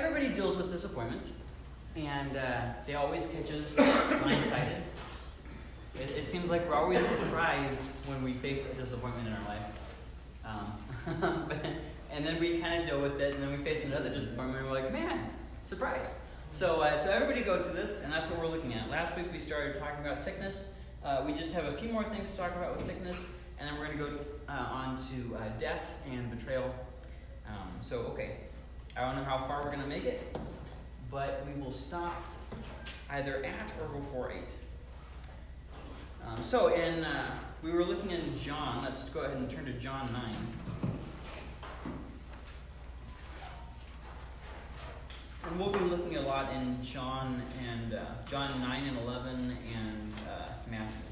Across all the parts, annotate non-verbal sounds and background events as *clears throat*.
Everybody deals with disappointments, and uh, they always catch us *coughs* blindsided. It, it seems like we're always surprised when we face a disappointment in our life. Um, *laughs* and then we kind of deal with it, and then we face another disappointment, and we're like, man, surprise. So, uh, so everybody goes through this, and that's what we're looking at. Last week we started talking about sickness. Uh, we just have a few more things to talk about with sickness, and then we're going to go uh, on to uh, death and betrayal. Um, so, okay, I don't know how far we're going to make it, but we will stop either at or before 8. Um, so, in, uh, we were looking in John. Let's go ahead and turn to John 9. And we'll be looking a lot in John and uh, John 9 and 11 and uh, Matthew.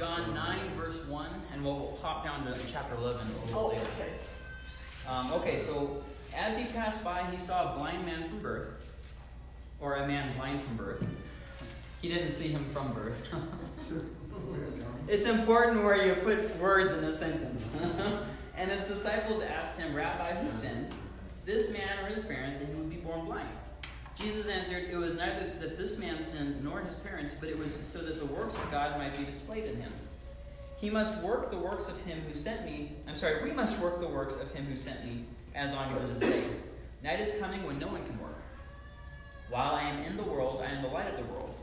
John 9, verse 1, and we'll hop down to chapter 11 a little Oh, later. okay. Um, okay, so as he passed by, he saw a blind man from birth, or a man blind from birth. He didn't see him from birth. *laughs* it's important where you put words in a sentence. *laughs* and his disciples asked him, Rabbi, who sinned, this man or his parents, that he would be born blind? Jesus answered, It was neither that this man sinned nor his parents, but it was so that the works of God might be displayed in him. He must work the works of him who sent me. I'm sorry, we must work the works of him who sent me as on this day. Night is coming when no one can work. While I am in the world, I am the light of the world.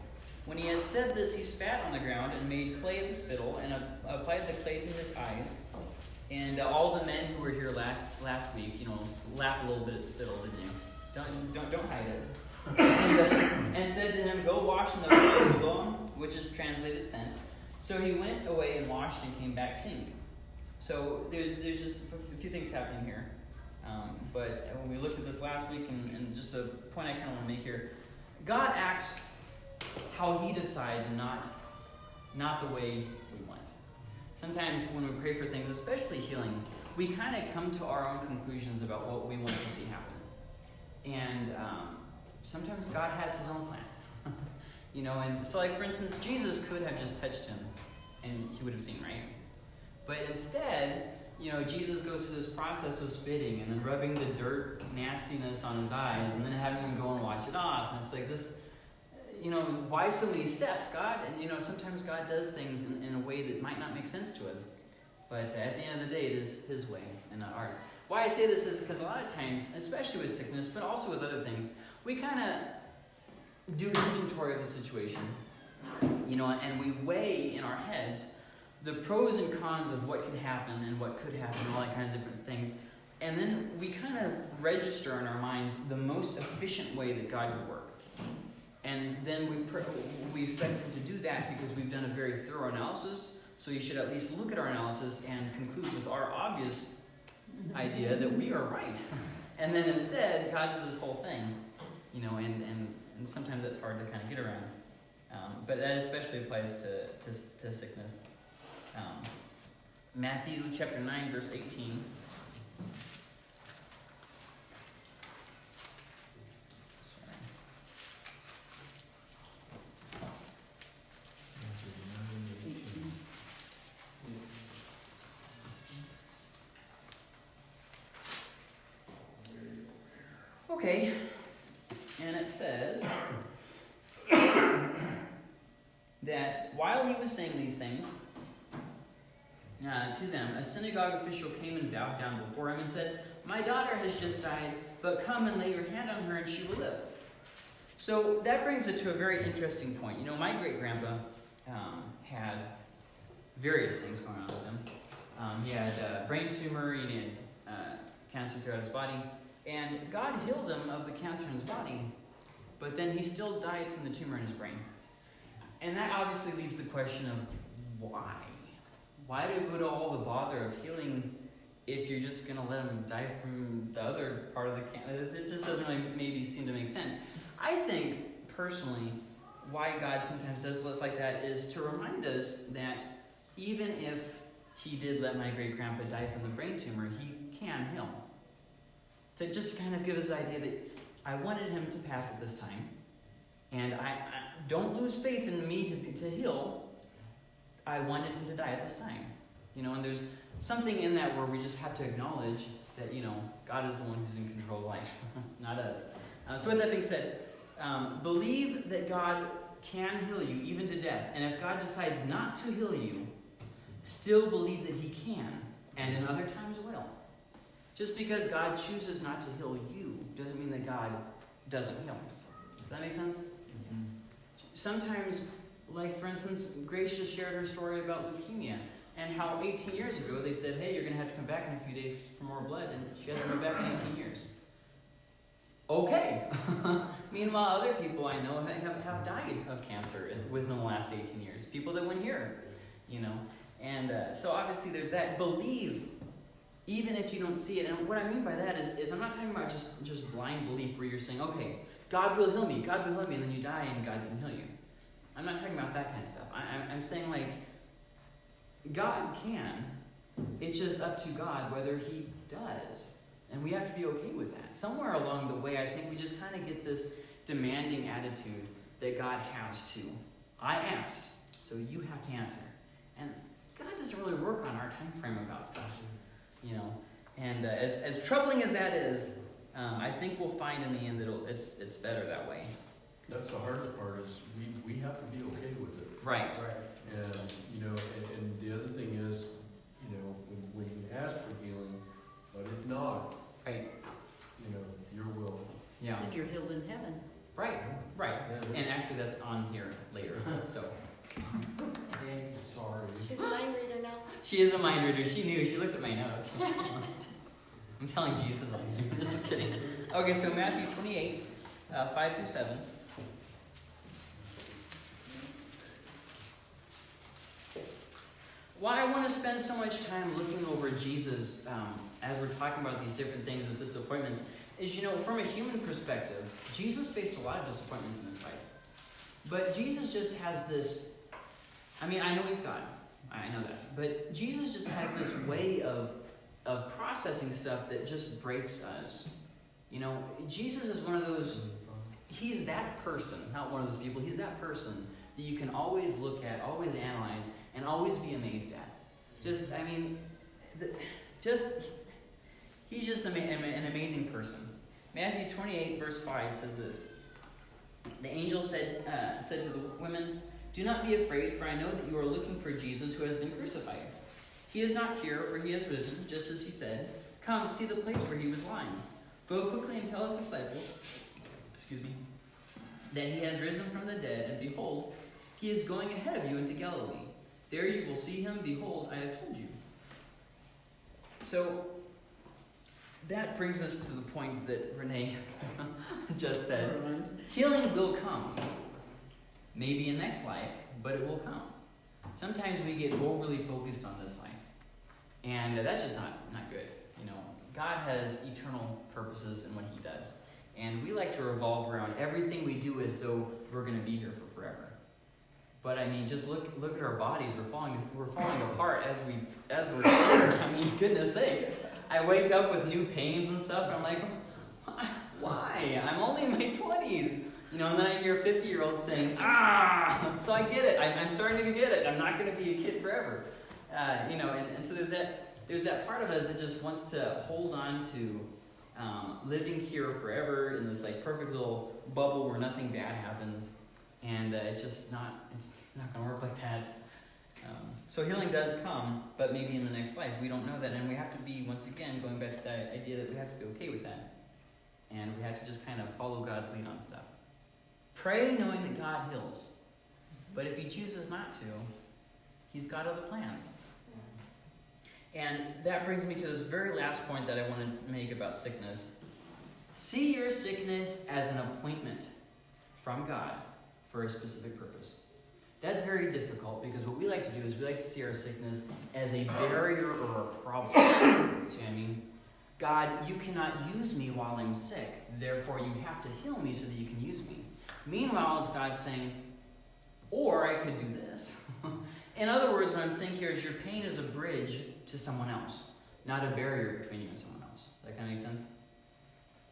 When he had said this, he spat on the ground and made clay of the spittle and applied the clay to his eyes. And uh, all the men who were here last last week, you know, laughed a little bit at spittle, didn't you? Don't don't don't hide it. and, *coughs* uh, and said to him, Go wash in the pool of Siloam, which is translated sent. So he went away and washed and came back seeing. So there's, there's just a few things happening here. Um, but when we looked at this last week, and, and just a point I kind of want to make here God acts how he decides and not, not the way we want. Sometimes when we pray for things, especially healing, we kind of come to our own conclusions about what we want to see happen. And um, sometimes God has his own plan. You know, and so like for instance, Jesus could have just touched him and he would have seen, right? But instead, you know, Jesus goes through this process of spitting and then rubbing the dirt nastiness on his eyes and then having him go and wash it off. And it's like this, you know, why so many steps, God? And you know, sometimes God does things in, in a way that might not make sense to us. But at the end of the day, it is his way and not ours. Why I say this is because a lot of times, especially with sickness, but also with other things, we kind of do inventory of the situation, you know, and we weigh in our heads the pros and cons of what can happen and what could happen all that kinds of different things. And then we kind of register in our minds the most efficient way that God could work. And then we, we expect Him to do that because we've done a very thorough analysis. So you should at least look at our analysis and conclude with our obvious idea that we are right. *laughs* And then instead, God does this whole thing, you know, and, and, and sometimes that's hard to kind of get around. Um, but that especially applies to, to, to sickness. Um, Matthew chapter 9, verse 18. Sorry. Okay, and it says that while he was saying these things uh, to them, a synagogue official came and bowed down before him and said, My daughter has just died, but come and lay your hand on her and she will live. So that brings it to a very interesting point. You know, my great grandpa um, had various things going on with him. Um, he had a brain tumor, he had uh, cancer throughout his body, and God healed him of the cancer in his body, but then he still died from the tumor in his brain. And that obviously leaves the question of why? Why do you go to all the bother of healing if you're just going to let him die from the other part of the cancer? It just doesn't really maybe seem to make sense. I think, personally, why God sometimes does stuff like that is to remind us that even if he did let my great grandpa die from the brain tumor, he can heal. To just kind of give us an idea that I wanted him to pass at this time, and I, I don't lose faith in me to, to heal. I wanted him to die at this time. You know, and there's something in that where we just have to acknowledge that, you know, God is the one who's in control of life, *laughs* not us. Uh, so, with that being said, um, believe that God can heal you even to death. And if God decides not to heal you, still believe that He can, and in other times will. Just because God chooses not to heal you doesn't mean that God doesn't heal. Us. Does that make sense? Mm-hmm. Sometimes, like for instance, Grace just shared her story about leukemia and how 18 years ago they said, hey, you're going to have to come back in a few days for more blood, and she hasn't come back in 18 years. Okay. *laughs* Meanwhile, other people I know have, have died of cancer within the last 18 years. People that went here, you know. And uh, so obviously there's that. Believe, even if you don't see it. And what I mean by that is, is I'm not talking about just, just blind belief where you're saying, okay, God will heal me, God will heal me, and then you die and God doesn't heal you. I'm not talking about that kind of stuff. I, I'm saying, like, God can. It's just up to God whether He does. And we have to be okay with that. Somewhere along the way, I think we just kind of get this demanding attitude that God has to. I asked, so you have to answer. And God doesn't really work on our time frame about stuff, you know. And uh, as, as troubling as that is, um, I think we'll find in the end that it's, it's better that way. That's the hardest part is we, we have to be okay with it. Right. Right. And, you know, and, and the other thing is, you know, when, when you ask for healing, but if not, right, you know, your will. Yeah. And you're healed in heaven. Right, right. Yeah, And actually, that's on here later. *laughs* so. Sorry. She's a mind reader now. She is a mind reader. She knew. She looked at my notes. *laughs* I'm telling Jesus. I'm *laughs* just kidding. Okay, so Matthew 28, uh, 5 through 7. Why I want to spend so much time looking over Jesus um, as we're talking about these different things with disappointments is, you know, from a human perspective, Jesus faced a lot of disappointments in his life. But Jesus just has this, I mean, I know he's God. I know that. But Jesus just has this way of, of processing stuff that just breaks us. You know, Jesus is one of those, he's that person, not one of those people, he's that person that you can always look at, always analyze, and always be amazed at. Just, I mean, the, just, he's just an amazing person. Matthew 28, verse 5 says this The angel said, uh, said to the women, Do not be afraid, for I know that you are looking for Jesus who has been crucified. He is not here, for he has risen, just as he said. Come, see the place where he was lying. Go quickly and tell his disciples, excuse me, that he has risen from the dead, and behold, he is going ahead of you into Galilee. There you will see him. Behold, I have told you. So, that brings us to the point that Renee *laughs* just said. Healing will come. Maybe in next life, but it will come. Sometimes we get overly focused on this life. And that's just not, not good. You know, God has eternal purposes in what he does. And we like to revolve around everything we do as though we're going to be here for forever. But I mean, just look look at our bodies. We're falling we're falling apart as we as we're here. I mean, goodness sakes. I wake up with new pains and stuff, and I'm like, *laughs* why? I'm only in my 20s. You know, and then I hear a 50 year old saying, ah! So I get it. I, am starting to get it. I'm not going to be a kid forever. Uh, you know, and, and so there's that, there's that part of us that just wants to hold on to um, living here forever in this like perfect little bubble where nothing bad happens. And uh, it's just not, it's not going to work like that. Um, so healing does come, but maybe in the next life. We don't know that, and we have to be, once again, going back to that idea that we have to be okay with that. And we have to just kind of follow God's lead on stuff. Pray knowing that God heals. But if He chooses not to, He's got other plans. And that brings me to this very last point that I want to make about sickness. See your sickness as an appointment from God for a specific purpose. That's very difficult because what we like to do is we like to see our sickness as a barrier or a problem. *coughs* see what I mean? God, you cannot use me while I'm sick, therefore you have to heal me so that you can use me. Meanwhile, is God saying, or I could do this. *laughs* In other words, what I'm saying here is your pain is a bridge to someone else, not a barrier between you and someone else. Does that kind of make sense?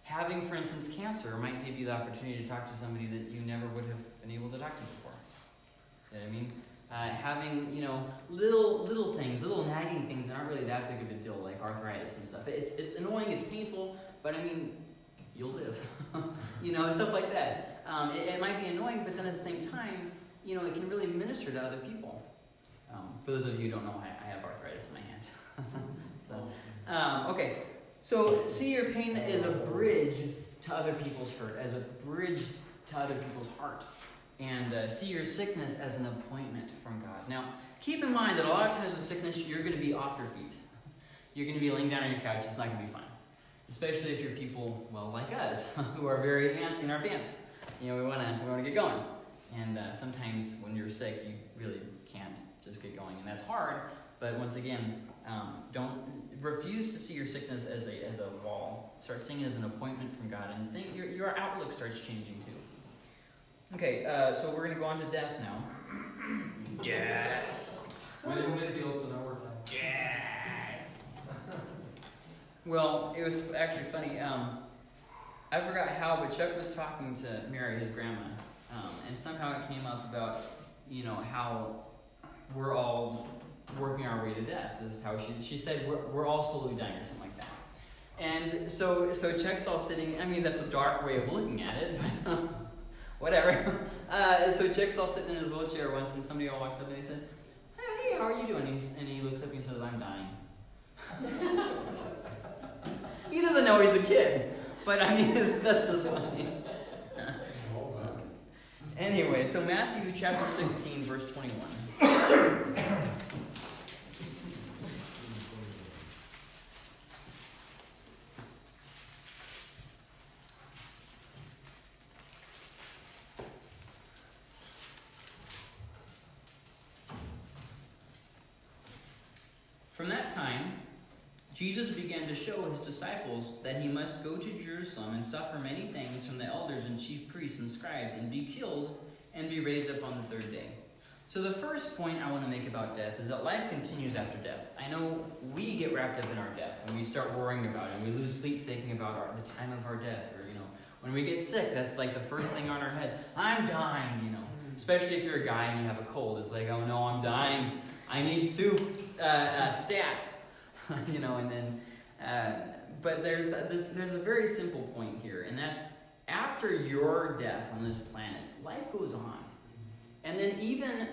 Having, for instance, cancer might give you the opportunity to talk to somebody that you never would have been able to. See what I mean? Uh, having, you know, little little things, little nagging things that aren't really that big of a deal, like arthritis and stuff. It's, it's annoying, it's painful, but I mean, you'll live. *laughs* you know, stuff like that. Um, it, it, might be annoying, but then at the same time, you know, it can really minister to other people. Um, for those of you who don't know, I, I have arthritis in my hand. *laughs* so, um, okay, so see your pain as a bridge to other people's hurt, as a bridge to other people's heart. And uh, see your sickness as an appointment from God. Now, keep in mind that a lot of times with sickness, you're going to be off your feet. You're going to be laying down on your couch. It's not going to be fun. Especially if you're people, well, like us, *laughs* who are very antsy in our pants. You know, we want to we wanna get going. And uh, sometimes when you're sick, you really can't just get going. And that's hard. But once again, um, don't refuse to see your sickness as a, as a wall. Start seeing it as an appointment from God. And think your, your outlook starts changing too. Okay, uh, so we're going to go on to death now. Death. We didn't get healed, so now we're done. Death. *laughs* well, it was actually funny. Um, I forgot how, but Chuck was talking to Mary, his grandma, um, and somehow it came up about, you know, how we're all working our way to death. This is how she she said we're, we're all slowly dying or something like that. And so so Chuck's all sitting. I mean that's a dark way of looking at it, but *laughs* whatever. Uh, so all sitting in his wheelchair once, and somebody all walks up and he said, "Hey, how are you doing?" And, and he looks up and he says, "I'm dying." he doesn't know he's a kid, but I mean that's just funny. anyway, so Matthew chapter 16, verse 21. From that time, Jesus began to show his disciples that he must go to Jerusalem and suffer many things from the elders and chief priests and scribes and be killed and be raised up on the third day. So, the first point I want to make about death is that life continues after death. I know we get wrapped up in our death and we start worrying about it. And we lose sleep thinking about our, the time of our death. Or, you know, when we get sick, that's like the first thing on our heads. I'm dying, you know. Especially if you're a guy and you have a cold. It's like, oh no, I'm dying. I need soup, uh, uh, stat, *laughs* you know, and then, uh, but there's a, this, there's a very simple point here, and that's after your death on this planet, life goes on. And then even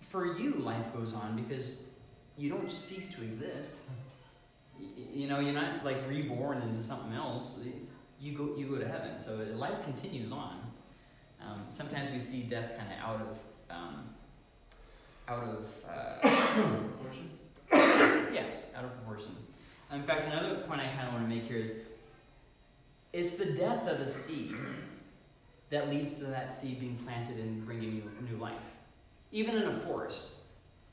for you, life goes on because you don't cease to exist. You know, you're not like reborn into something else. You go, you go to heaven. So life continues on. Um, sometimes we see death kind of out of um, out of uh, *coughs* proportion. Yes, out of proportion. In fact, another point I kind of want to make here is it's the death of a seed that leads to that seed being planted and bringing you new life. Even in a forest,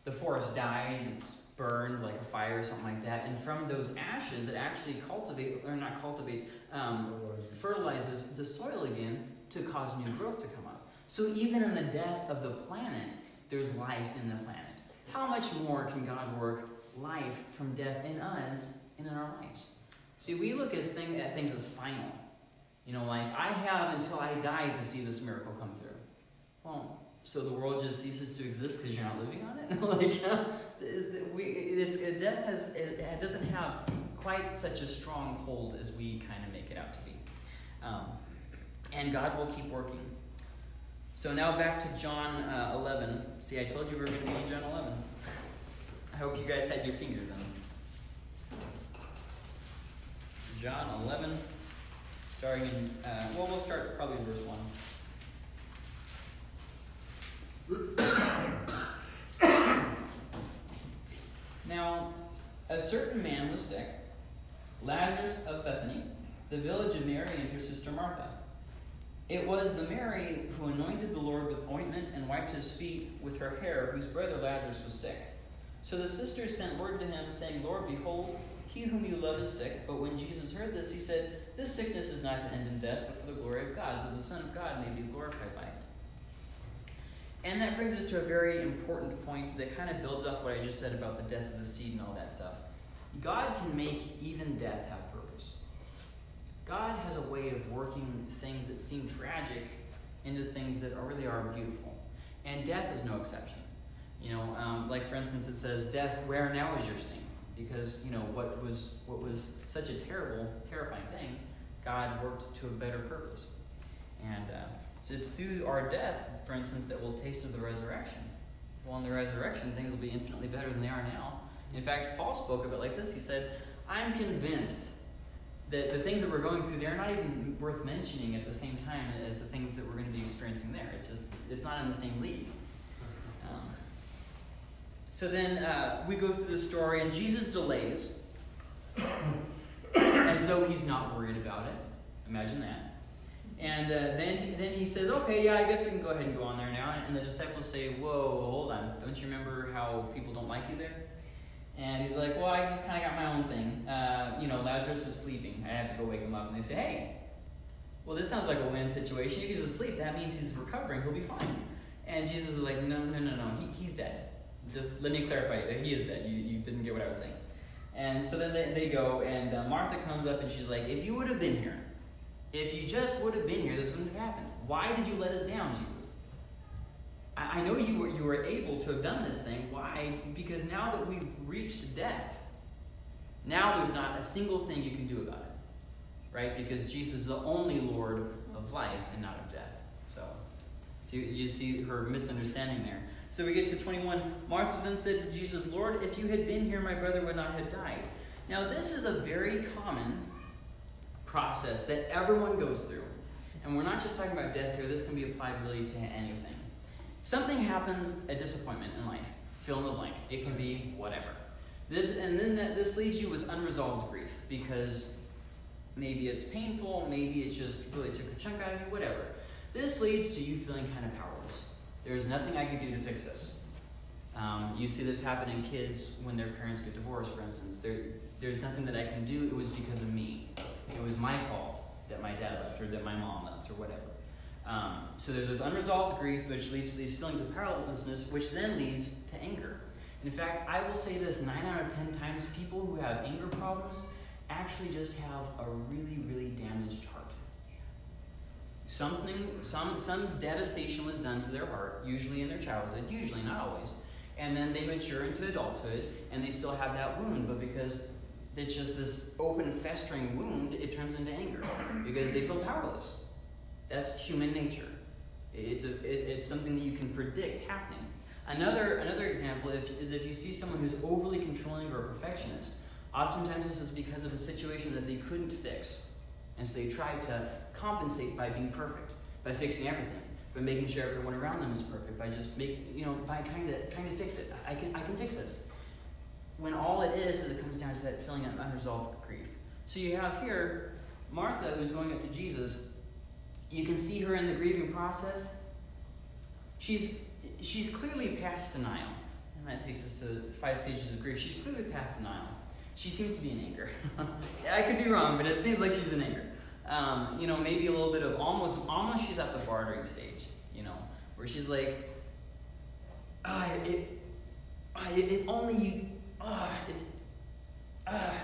the forest dies, it's burned like a fire or something like that, and from those ashes, it actually cultivates, or not cultivates, um, fertilizes the soil again to cause new growth to come up. So even in the death of the planet, there's life in the planet. How much more can God work life from death in us and in our lives? See, we look as thing, at things as final. You know, like, I have until I die to see this miracle come through. Well, so the world just ceases to exist because you're not living on it? *laughs* like, it's, death has, it doesn't have quite such a strong hold as we kind of make it out to be. Um, and God will keep working. So now back to John uh, 11. See, I told you we were going to be in John 11. I hope you guys had your fingers on. John 11, starting in, uh, well, we'll start probably in verse 1. *coughs* now, a certain man was sick, Lazarus of Bethany, the village of Mary and her sister Martha. It was the Mary who anointed the Lord with ointment and wiped his feet with her hair, whose brother Lazarus was sick. So the sisters sent word to him, saying, Lord, behold, he whom you love is sick. But when Jesus heard this, he said, This sickness is not to end in death, but for the glory of God, so the Son of God may be glorified by it. And that brings us to a very important point that kind of builds off what I just said about the death of the seed and all that stuff. God can make even death have. God has a way of working things that seem tragic into things that really are beautiful. And death is no exception. You know, um, like for instance, it says, "Death, where now is your sting?" Because you know what was what was such a terrible, terrifying thing, God worked to a better purpose. And uh, so it's through our death, for instance, that we'll taste of the resurrection. Well, in the resurrection, things will be infinitely better than they are now. In fact, Paul spoke of it like this. He said, "I'm convinced." That the things that we're going through, they're not even worth mentioning at the same time as the things that we're going to be experiencing there. It's just, it's not in the same league. Um, so then uh, we go through the story, and Jesus delays *coughs* as though he's not worried about it. Imagine that. And uh, then, then he says, okay, yeah, I guess we can go ahead and go on there now. And the disciples say, whoa, hold on. Don't you remember how people don't like you there? And he's like, well, I just kind of got my own thing. Uh, you know, Lazarus is sleeping. I have to go wake him up. And they say, hey, well, this sounds like a win situation. If he's asleep, that means he's recovering. He'll be fine. And Jesus is like, no, no, no, no. He, he's dead. Just let me clarify. That he is dead. You, you didn't get what I was saying. And so then they, they go, and uh, Martha comes up and she's like, if you would have been here, if you just would have been here, this wouldn't have happened. Why did you let us down, Jesus? I, I know you were, you were able to have done this thing. Why? Because now that we've reached death, now there's not a single thing you can do about it. Right? Because Jesus is the only Lord of life and not of death. So, so you, you see her misunderstanding there. So we get to 21. Martha then said to Jesus, Lord, if you had been here, my brother would not have died. Now, this is a very common process that everyone goes through. And we're not just talking about death here, this can be applied really to anything. Something happens, a disappointment in life. Fill in the blank. It can be whatever. This and then that this leaves you with unresolved grief because maybe it's painful, maybe it just really took a chunk out of you, whatever. This leads to you feeling kind of powerless. There's nothing I can do to fix this. Um, you see this happen in kids when their parents get divorced, for instance. There, there's nothing that I can do. It was because of me. It was my fault that my dad left or that my mom left or whatever. Um, so there's this unresolved grief, which leads to these feelings of powerlessness, which then leads to anger. In fact, I will say this nine out of ten times, people who have anger problems actually just have a really, really damaged heart. Something, some, some devastation was done to their heart, usually in their childhood, usually, not always. And then they mature into adulthood and they still have that wound, but because it's just this open, festering wound, it turns into anger because they feel powerless. That's human nature. It's, a, it, it's something that you can predict happening. Another, another example is if you see someone who's overly controlling or a perfectionist. Oftentimes, this is because of a situation that they couldn't fix. And so they try to compensate by being perfect, by fixing everything, by making sure everyone around them is perfect, by just make, you know, by trying to, trying to fix it. I can, I can fix this. When all it is, is it comes down to that feeling of unresolved grief. So you have here Martha who's going up to Jesus. You can see her in the grieving process. She's she's clearly past denial. And that takes us to five stages of grief. She's clearly past denial. She seems to be in anger. *laughs* I could be wrong, but it seems like she's in anger. Um, you know, maybe a little bit of almost, almost she's at the bartering stage, you know, where she's like, ah, it, ah, if only you, ah, it, ah,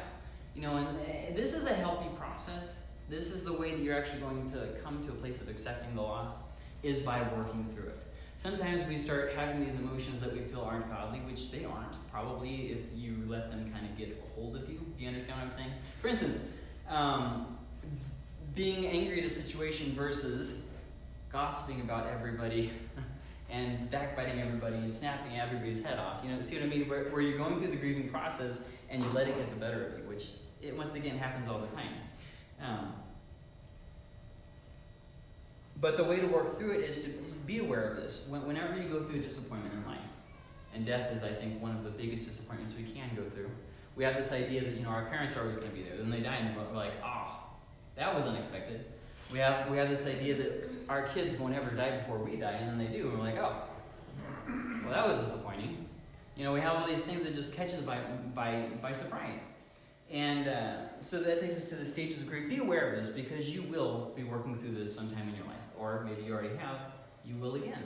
you know, and uh, this is a healthy process. This is the way that you're actually going to come to a place of accepting the loss, is by working through it. Sometimes we start having these emotions that we feel aren't godly, which they aren't, probably if you let them kind of get a hold of you. Do you understand what I'm saying? For instance, um, being angry at a situation versus gossiping about everybody *laughs* and backbiting everybody and snapping everybody's head off. You know, see what I mean? Where, where you're going through the grieving process and you let it get the better of you, which it once again happens all the time. Um, but the way to work through it is to be aware of this. Whenever you go through a disappointment in life, and death is, I think, one of the biggest disappointments we can go through. We have this idea that you know our parents are always going to be there. Then they die, and we're like, oh, that was unexpected. We have we have this idea that our kids won't ever die before we die, and then they do, and we're like, oh, well, that was disappointing. You know, we have all these things that just catch us by by by surprise. And uh, so that takes us to the stages of grief. Be aware of this because you will be working through this sometime in your life, or maybe you already have. You will again.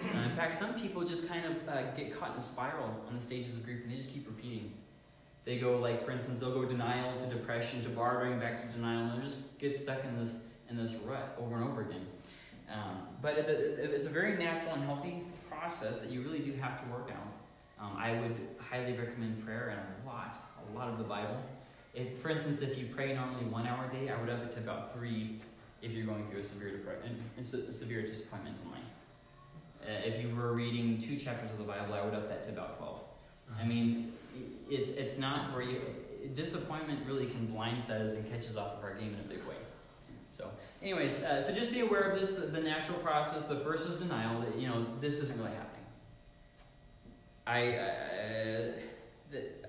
Uh, in fact, some people just kind of uh, get caught in a spiral on the stages of grief and they just keep repeating. They go like, for instance, they'll go denial to depression to bartering back to denial, and they'll just get stuck in this in this rut over and over again. Um, but it, it, it's a very natural and healthy process that you really do have to work out. Um, I would highly recommend prayer and a lot, a lot of the Bible. If, for instance, if you pray normally one hour a day, I would up it to about three if you're going through a severe a severe disappointment in life. Uh, if you were reading two chapters of the Bible, I would up that to about 12. I mean, it's it's not where you disappointment really can blindside us and catch us off of our game in a big way. So, anyways, uh, so just be aware of this. The natural process. The first is denial. That you know this isn't really happening. I uh,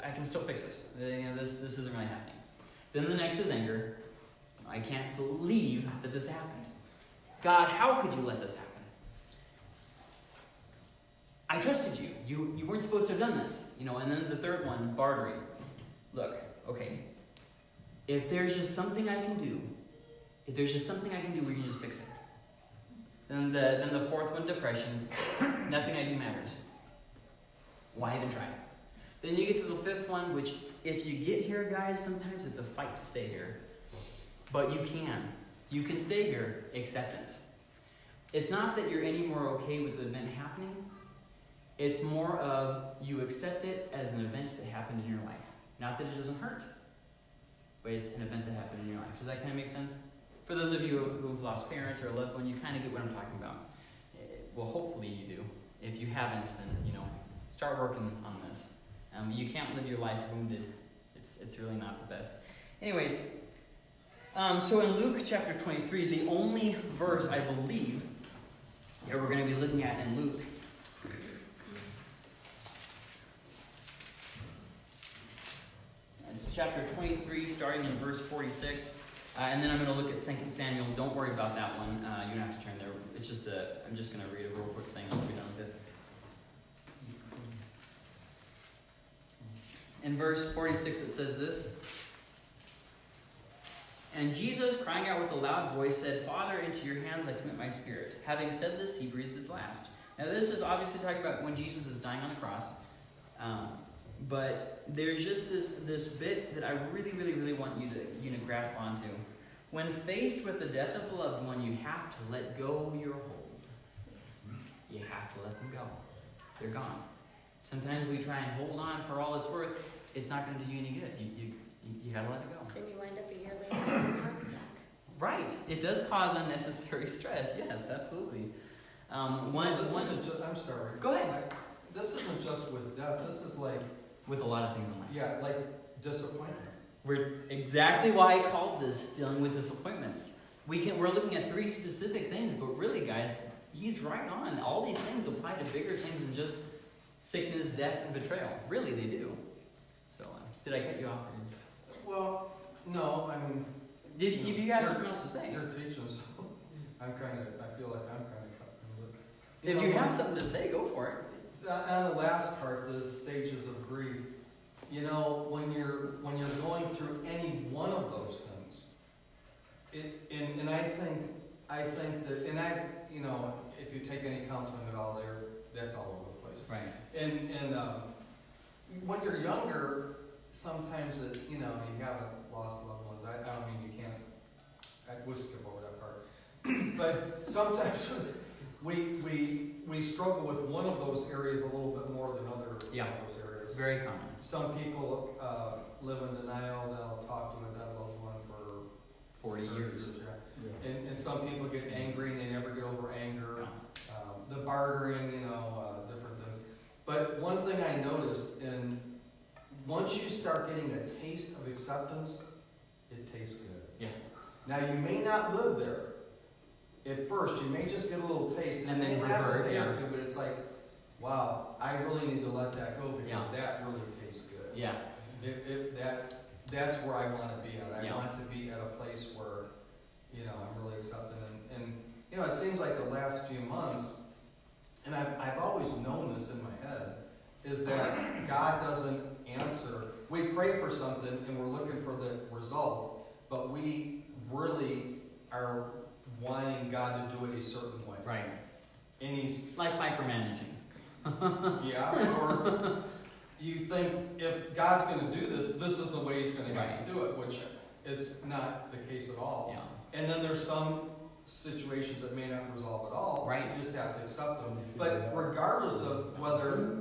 I can still fix this. You know this this isn't really happening. Then the next is anger. I can't believe that this happened. God, how could you let this happen? I trusted you. You you weren't supposed to have done this. You know, and then the third one, bartering. Look, okay. If there's just something I can do, if there's just something I can do, we can just fix it. Then the then the fourth one, depression. *coughs* Nothing I do matters. Why even try? Then you get to the fifth one, which if you get here, guys, sometimes it's a fight to stay here. But you can. You can stay here. Acceptance. It's not that you're any more okay with the event happening. It's more of you accept it as an event that happened in your life. Not that it doesn't hurt, but it's an event that happened in your life. Does that kind of make sense? For those of you who've lost parents or a loved one, you kind of get what I'm talking about. Eh, Well, hopefully you do. If you haven't, then you know, start working on this. Um, you can't live your life wounded. It's it's really not the best. Anyways, um, so in Luke chapter 23, the only verse I believe that we're going to be looking at in Luke chapter 23, starting in verse 46. Uh, and then I'm going to look at 2 Samuel. Don't worry about that one. Uh, you don't have to turn there. It's just a, I'm just going to read a real quick thing. I'll be done with it. In verse 46, it says this And Jesus, crying out with a loud voice, said, Father, into your hands I commit my spirit. Having said this, he breathed his last. Now, this is obviously talking about when Jesus is dying on the cross. Um, but there's just this this bit that I really, really, really want you to you to grasp onto. When faced with the death of a loved one, you have to let go your hold. You have to let them go. They're gone. Sometimes we try and hold on for all it's worth. It's not going to do you any good. You, you, you, got to let it go. Then you wind up a year later with a heart attack. Right. It does cause unnecessary stress. Yes, absolutely. Um, one, This one, ju- I'm sorry. Go ahead. This isn't just with death, this is like, with a lot of things in life. yeah, like disappointment. We're exactly why I called this dealing with disappointments. We can we're looking at three specific things, but really, guys, he's right on. All these things apply to bigger things than just sickness, death, and betrayal. Really, they do. So, uh, did I cut you off? Well, no, I mean. Did you, if you have You're- something else to say? You're teaching, so I'm kind of, I feel like I'm kind of. If you have something to say, go for it. On on the last part, the stages of grief, you know, when you're, when you're going through any one of those things, it, and, and I think, I think that, and I, you know, if you take any counseling at all there, that's all over the place. Right. And, and, um, when you're younger, sometimes it, you know, you haven't lost loved ones, I, I don't mean you can't, I would skip over that part. *clears throat* But sometimes *laughs* we, we, we struggle with one of those areas a little bit more than other of Yeah. those areas. Very common. Some people, uh, live in denial, they'll talk to a dead loved one for. 40 years. yeah. And, and some people get angry and they never get over anger Yeah. um, the bartering, you know, uh, different things. But one thing I noticed, and once you start getting a taste of acceptance, it tastes good. Yeah. Now you may not live there at first. You may just get a little taste, and, And it then revert, a day or two. But it's like, wow, I really need to let that go because Yeah. that really tastes good. Yeah. It, it, that that's where I want to be at. I Yeah. want to be at a place where, you know, I'm really accepted. And, and you know, it seems like the last few months, and I've, I've always known this in my head, is that God doesn't answer. We pray for something and we're looking for the result, but we really are wanting God to do it a certain way. Right. and he's Like micromanaging. *laughs* Yeah, or you think if God's gonna do this, this is the way he's gonna have to do it, which is not the case at all. Yeah. And then there's some situations that may not resolve at all. Right. You just have to accept them. You figure it But regardless of whether,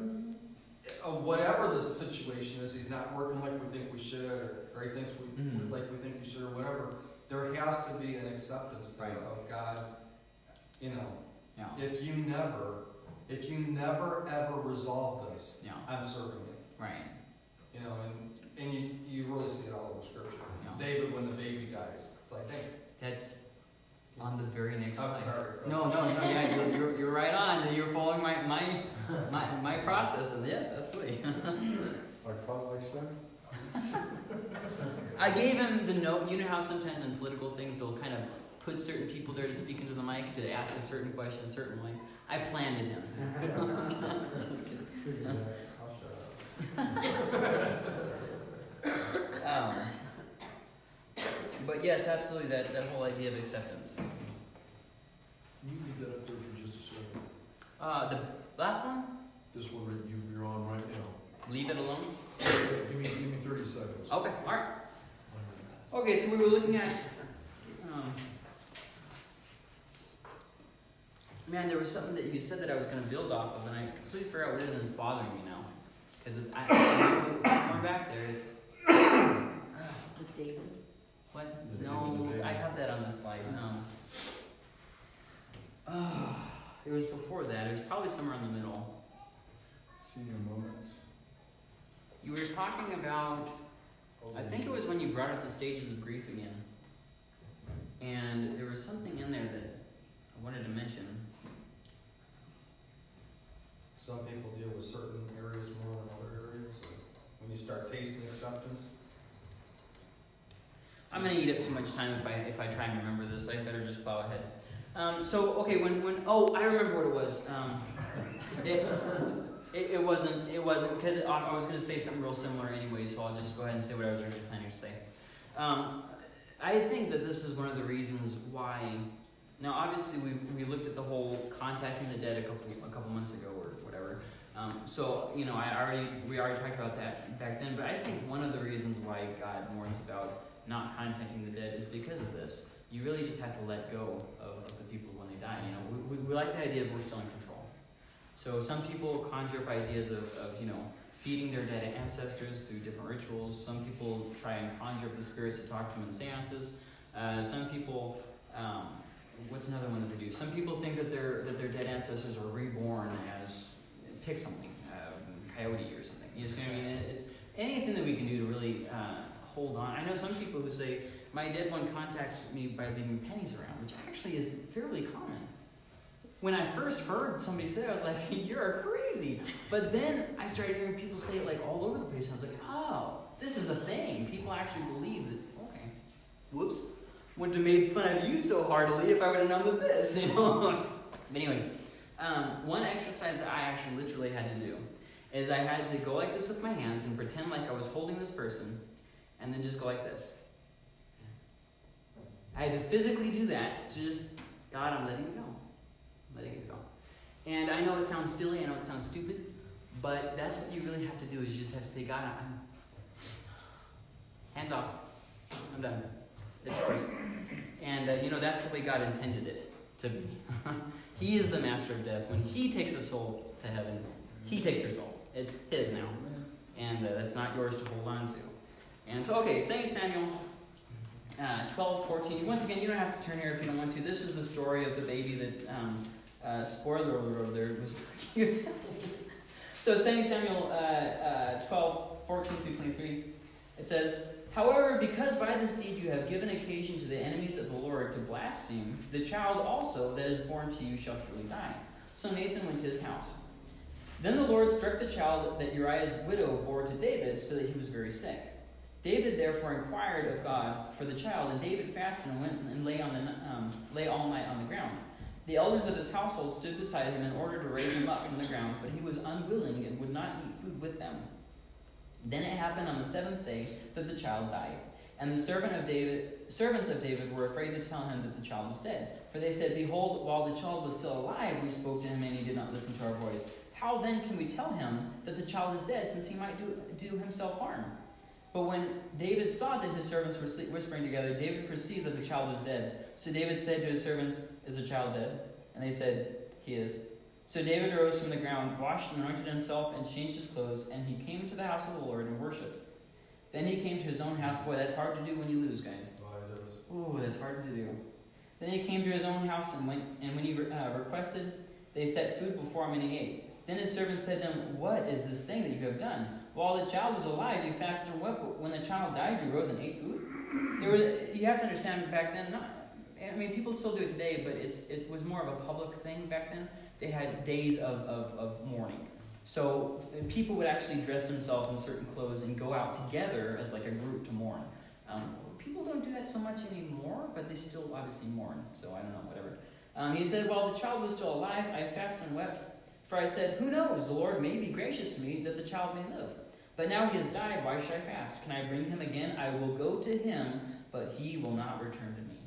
uh, whatever the situation is, he's not working like we think we should, or, or he thinks we, Mhm. like we think he should, or whatever, there has to be an acceptance Right. of God, you know. Yeah. If you never, if you never ever resolve this, Yeah. I'm serving you. Right. You know, and, and you, you really see it all over scripture. Yeah. David, when the baby dies, it's like, hey, That's on the very next I'm slide. sorry. No, no, no, yeah, you're, you're, you're right on. You're following my, my, my, my process, and yes, absolutely. Like, probably like that? I gave him the note. You know how sometimes in political things they'll kind of put certain people there to speak into the mic to ask a certain question a certain way. I planted him. *laughs* *laughs* Just kidding. I'll shut up. *laughs* Um, but yes, absolutely, that, that whole idea of acceptance. Can You leave that up there for just a second. Uh, the last one, This one that you, you're on right now. leave it alone. Give me, give me thirty seconds. Okay, all right. Okay, so we were looking at. Um, man, there was something that you said that I was going to build off of, and I completely forgot what it is, and it's bothering me now. Because I, *coughs* I, going back there, it's. *coughs* With David. What? The No, David, the David. I have that on the slide. No. Uh, *sighs* it was before that. It was probably somewhere in the middle. Senior moments. You were talking about. I think it was when you brought up the stages of grief again. And there was something in there that I wanted to mention. Some people deal with certain areas more than other areas. When you start tasting acceptance, I'm gonna eat up too much time if I if I try and remember this. I better just plow ahead. Um, so okay, when when oh I remember what it was. Um, it, it, it wasn't it wasn't because I, I was gonna say something real similar anyway. So I'll just go ahead and say what I was originally planning to say. Um, I think that this is one of the reasons why. Now, obviously, we we looked at the whole contacting the dead a couple a couple months ago or whatever. Um, so you know, I already we already talked about that back then. But I think one of the reasons why God warns about not contacting the dead is because of this. You really just have to let go of, of the people when they die. You know, we, we, we like the idea of we're still in control. So some people conjure up ideas of, of you know feeding their dead ancestors through different rituals. Some people try and conjure up the spirits to talk to them in seances. Uh, some people, um, what's another one that they do? Some people think that their that their dead ancestors are reborn as pick something, um, coyote or something. You see what I mean? It's anything that we can do to really uh, hold on. I know some people who say my dead one contacts me by leaving pennies around, which actually is fairly common. When I first heard somebody say it, I was like, *laughs* you're crazy. But then I started hearing people say it like all over the place. And I was like, oh, this is a thing. People actually believe that, okay, whoops. Wouldn't have made fun of you so heartily if I would have known of this, you *laughs* know? but anyway, um, one exercise that I actually literally had to do is I had to go like this with my hands and pretend like I was holding this person and then just go like this. I had to physically do that to just, God, I'm letting it go. I'm letting it go. And I know it sounds silly, I know it sounds stupid, but that's what you really have to do is you just have to say, God, I'm hands off. I'm done. It's yours. And uh, you know, that's the way God intended it to be. *laughs* he is the master of death. When He takes a soul to heaven, He takes her soul. It's His now. And uh, that's not yours to hold on to. And so, okay, 2 Samuel uh, 12, 14. Once again, you don't have to turn here if you don't want to. This is the story of the baby that, um, uh, spoiler alert over there, was talking *laughs* about. so, 2 Samuel uh, uh, 12, 14 through 23, it says, However, because by this deed you have given occasion to the enemies of the Lord to blaspheme, the child also that is born to you shall surely die. So Nathan went to his house. Then the Lord struck the child that Uriah's widow bore to David, so that he was very sick. David therefore inquired of God for the child, and David fasted and went and lay on the um, lay all night on the ground. The elders of his household stood beside him in order to raise him up from the ground, but he was unwilling and would not eat food with them. Then it happened on the seventh day that the child died. And the servant of David, servants of David were afraid to tell him that the child was dead. For they said, Behold, while the child was still alive, we spoke to him, and he did not listen to our voice. How then can we tell him that the child is dead, since he might do, do himself harm? But when David saw that his servants were whispering together, David perceived that the child was dead. So David said to his servants, Is the child dead? And they said, He is. So David arose from the ground, washed and anointed himself, and changed his clothes, and he came to the house of the Lord and worshipped. Then he came to his own house. Boy, that's hard to do when you lose, guys. Ooh, that's hard to do. Then he came to his own house, and, went, and when he uh, requested, they set food before him, and he ate. Then his servant said to him, What is this thing that you have done? While the child was alive, you fasted and wept. But when the child died, you rose and ate food. There was, you have to understand back then. Not, I mean, people still do it today, but it's it was more of a public thing back then. They had days of, of, of mourning. So people would actually dress themselves in certain clothes and go out together as like a group to mourn. Um, people don't do that so much anymore, but they still obviously mourn. So I don't know, whatever. Um, he said, While the child was still alive, I fasted and wept. For I said, Who knows? The Lord may be gracious to me that the child may live. But now he has died. Why should I fast? Can I bring him again? I will go to him, but he will not return to me.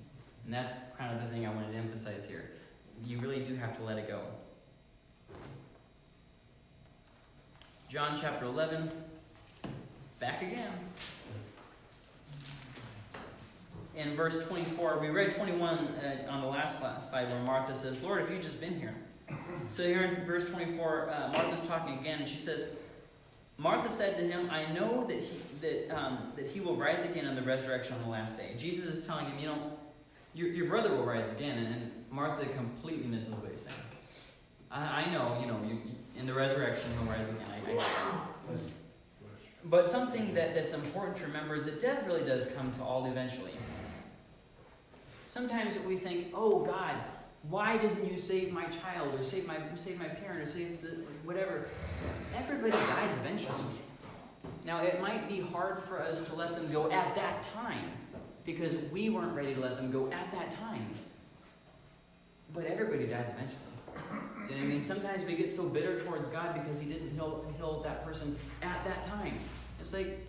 And that's kind of the thing I wanted to emphasize here. You really do have to let it go. John chapter 11. Back again. In verse 24, we read 21 uh, on the last last slide where Martha says, Lord, if you'd just been here. So here in verse 24, uh, Martha's talking again, and she says, Martha said to him, I know that he, that, um, that he will rise again in the resurrection on the last day. Jesus is telling him, you know, your, your brother will rise again. And, Martha completely misses what he's saying. I, I know, you know, you, in the resurrection he'll rise again. I, I, but something that, that's important to remember is that death really does come to all eventually. Sometimes we think, oh God, why didn't you save my child or save my save my parent or save the whatever? Everybody dies eventually. Now it might be hard for us to let them go at that time because we weren't ready to let them go at that time. But everybody dies eventually. I mean? Sometimes we get so bitter towards God because He didn't heal, heal that person at that time. It's like,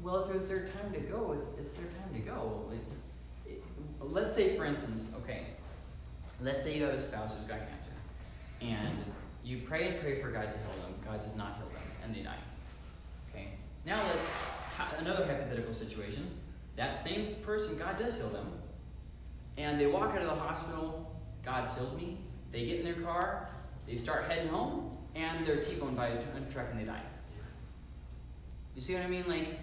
well, if it was their time to go, it's, it's their time to go. Let's say, for instance, okay, let's say you have a spouse who's got cancer, and you pray and pray for God to heal them. God does not heal them, and they die. Okay. Now let's another hypothetical situation. That same person, God does heal them, and they walk out of the hospital. God's healed me. They get in their car, they start heading home, and they're T-boned by a truck and they die. You see what I mean? Like,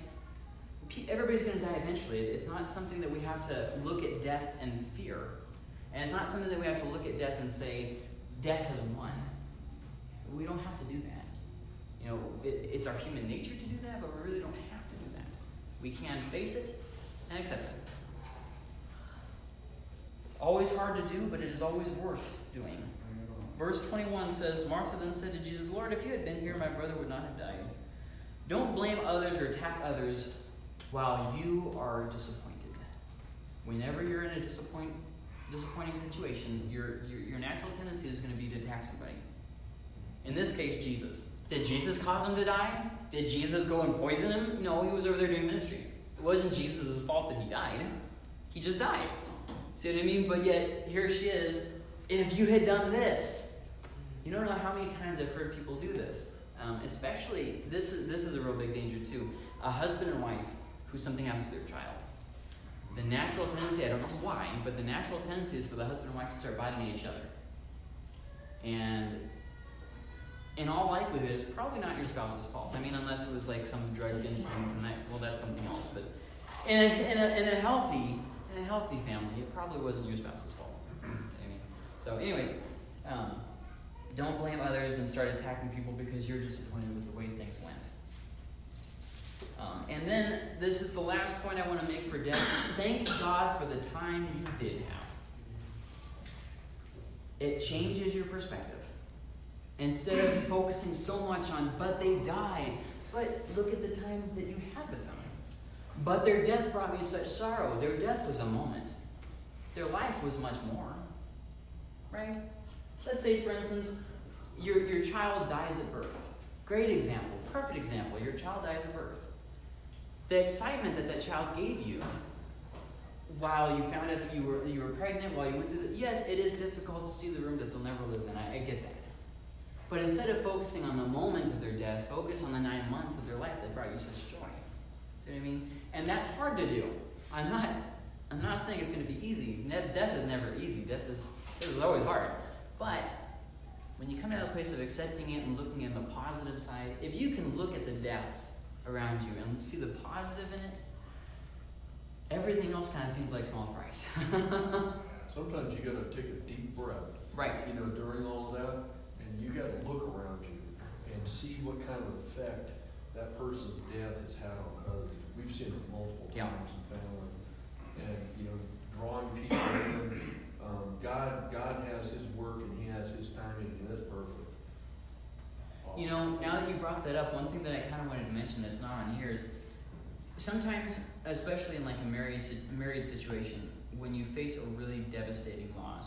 everybody's going to die eventually. It's not something that we have to look at death and fear. And it's not something that we have to look at death and say, death has won. We don't have to do that. You know, it, it's our human nature to do that, but we really don't have to do that. We can face it and accept it. It's always hard to do, but it is always worth doing. Verse 21 says, Martha then said to Jesus, Lord, if you had been here, my brother would not have died. Don't blame others or attack others while you are disappointed. Whenever you're in a disappoint, disappointing situation, your, your, your natural tendency is going to be to attack somebody. In this case, Jesus. Did Jesus cause him to die? Did Jesus go and poison him? No, he was over there doing ministry. It wasn't Jesus' fault that he died. He just died. See what I mean? But yet, here she is. If you had done this, you don't know how many times I've heard people do this. Um, especially, this is, this is a real big danger too. A husband and wife who something happens to their child. The natural tendency, I don't know why, but the natural tendency is for the husband and wife to start biting each other. And in all likelihood, it's probably not your spouse's fault. I mean, unless it was like some drug incident, and that, well, that's something else. But in a, in a, in a healthy in a healthy family, it probably wasn't your spouse's fault. I mean, so, anyways, um, don't blame others and start attacking people because you're disappointed with the way things went. Um, and then this is the last point I want to make for death. Thank God for the time you did have. It changes your perspective. Instead of focusing so much on, but they died, but look at the time that you had with them. But their death brought me such sorrow. Their death was a moment, their life was much more. Right? Let's say, for instance, your, your child dies at birth. Great example, perfect example. Your child dies at birth. The excitement that that child gave you while you found out that you were you were pregnant, while you went through the yes, it is difficult to see the room that they'll never live in. I, I get that. But instead of focusing on the moment of their death, focus on the nine months of their life that brought you such joy. See what I mean? And that's hard to do. I'm not I'm not saying it's going to be easy. Death is never easy. Death is death is always hard. But when you come to a place of accepting it and looking at the positive side, if you can look at the deaths around you and see the positive in it, everything else kind of seems like small fries. *laughs* Sometimes you gotta take a deep breath, right. you know, during all of that, and you gotta look around you and see what kind of effect that person's death has had on others. We've seen it multiple Yeah. times in family, and, you know, drawing people in. Um, God, God has His work and He has His timing, and it's perfect. You know, now that up, one thing that I kind of wanted to mention that's not on here is sometimes, especially in like a married married situation, when you face a really devastating loss,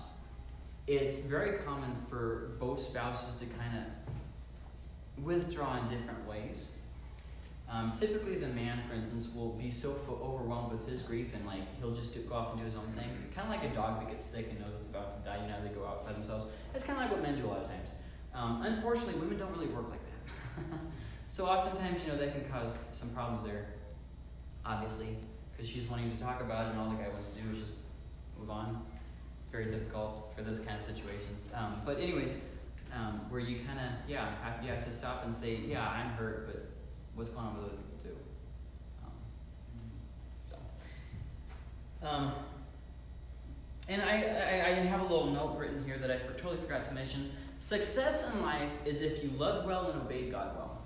it's very common for both spouses to kind of withdraw in different ways. Um, typically, the man, for instance, will be so overwhelmed with his grief and like he'll just go off and do his own thing. Kind of like a dog that gets sick and knows it's about to die. You know, they go out by themselves. That's kind of like what men do a lot of times. Um, unfortunately, women don't really work like that. *laughs* so oftentimes, you know, that can cause some problems there. Obviously, because she's wanting to talk about it, and all the guy wants to do is just move on. It's very difficult for those kind of situations. Um, but anyways, um, where you kind of yeah, have, you have to stop and say, yeah, I'm hurt, but what's going on with other people too. Um, so. Um, and I, I, I have a little note written here that I for, totally forgot to mention. Success in life is if you loved well and obeyed God well.